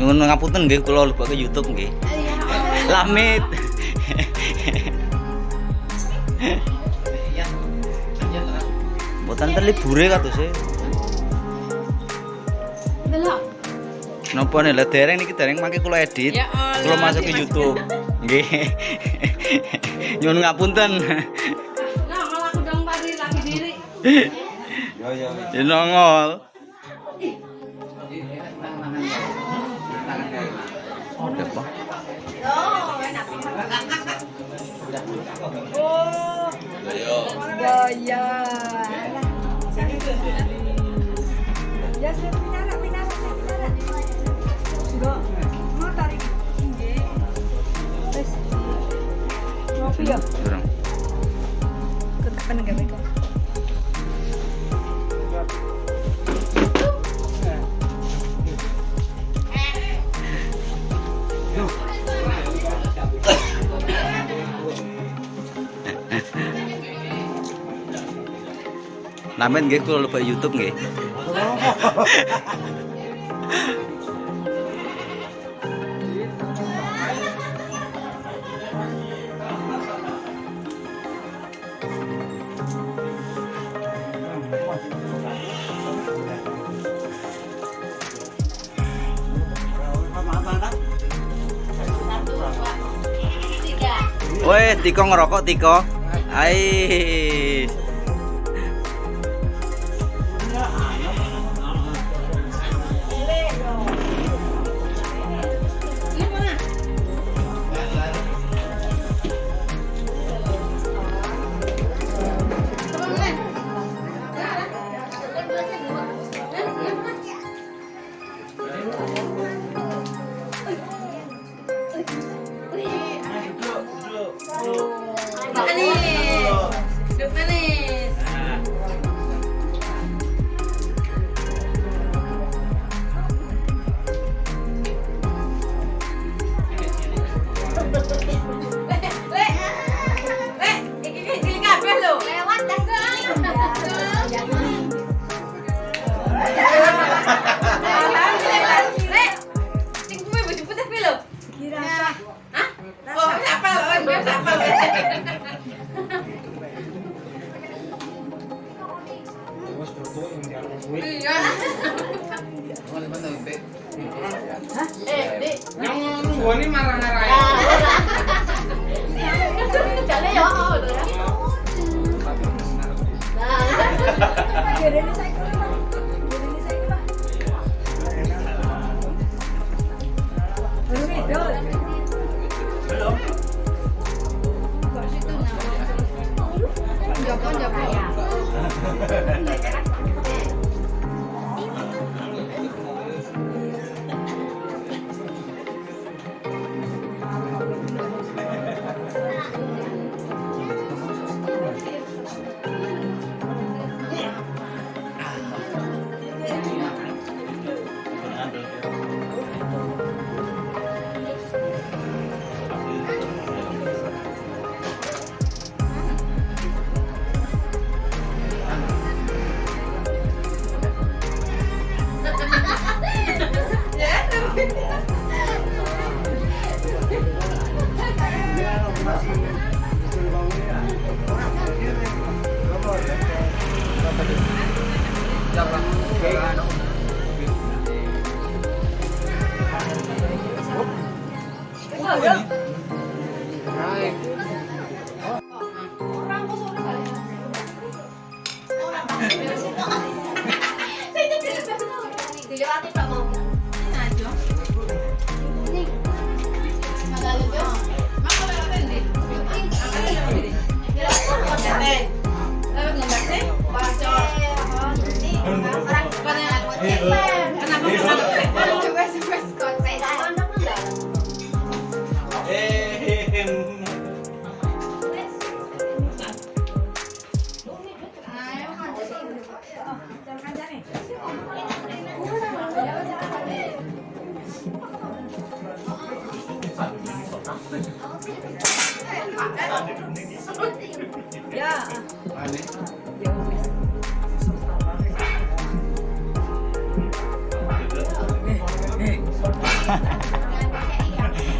nyuwun ngapunten nggih kula lebok ke YouTube nggih lamit Mboten ten libure katose. Delok. Napa nih lah dereng niki dereng mangke kula edit. Ya. Kula masuk ke YouTube. Nggih. Nyuwun ngapunten. Lah malah aku dong pari lagi diri. Ya nongol. Ada apa? Oh, enak. Gaya. Ya pinara, pinara. Sudah. Mau tarik. Wes. Ngopi ya. Kurang. Lamit nggih kula lebok YouTube nggih. Weh, Tiko ngerokok Tiko. Ai. ready? Oh, yeah.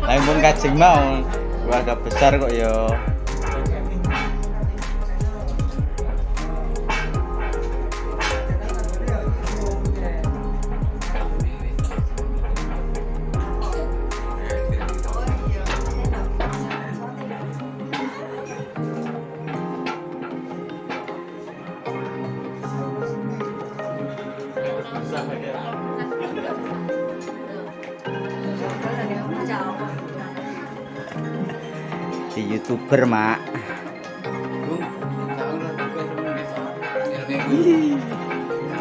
Lain pun kacing mau. Gua agak besar kok yo. Youtuber mak.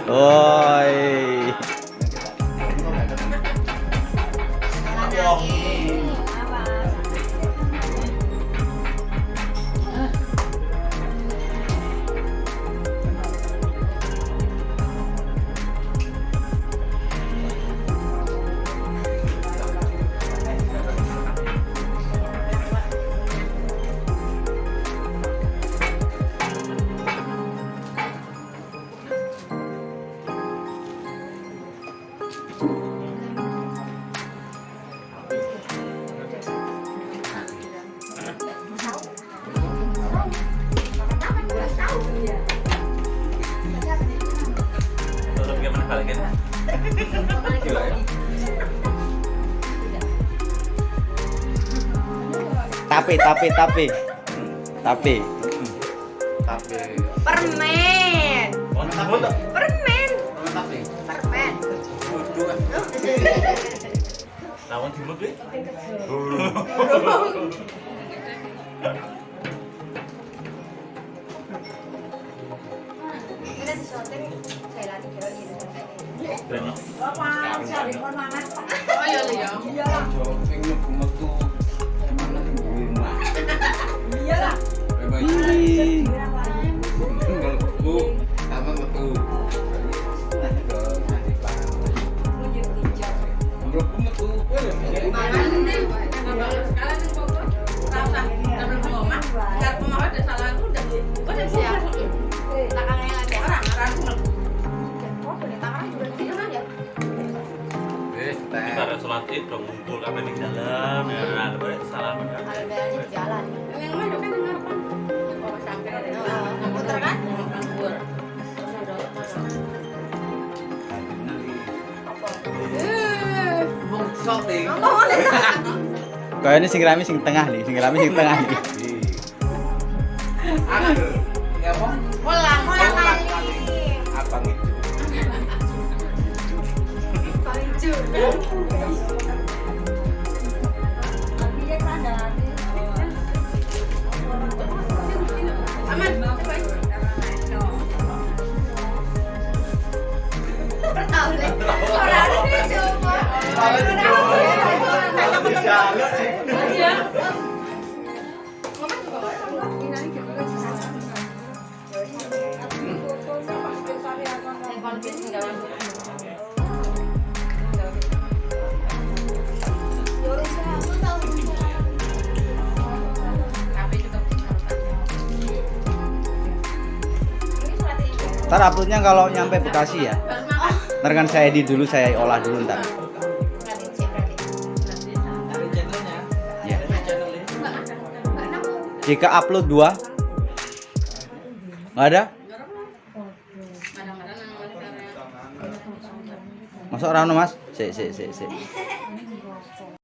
Oi. Tapi tapi tapi. Tapi. Permen. Permen. Permen. Lawan timur Bapak, cari. Oh iya iya. Iya lah. Sholat id dong ngumpul apa di jalan ya ada banyak salam kan. Kau ini sing rame sing tengah nih, sing rame sing tengah nih. Ntar uploadnya kalau nyampe Bekasi ya. Ntar kan saya edit dulu, saya olah dulu ntar. Ya. Jika upload dua, nggak ada? Masuk ora ono, Mas? Sik sik sik sik.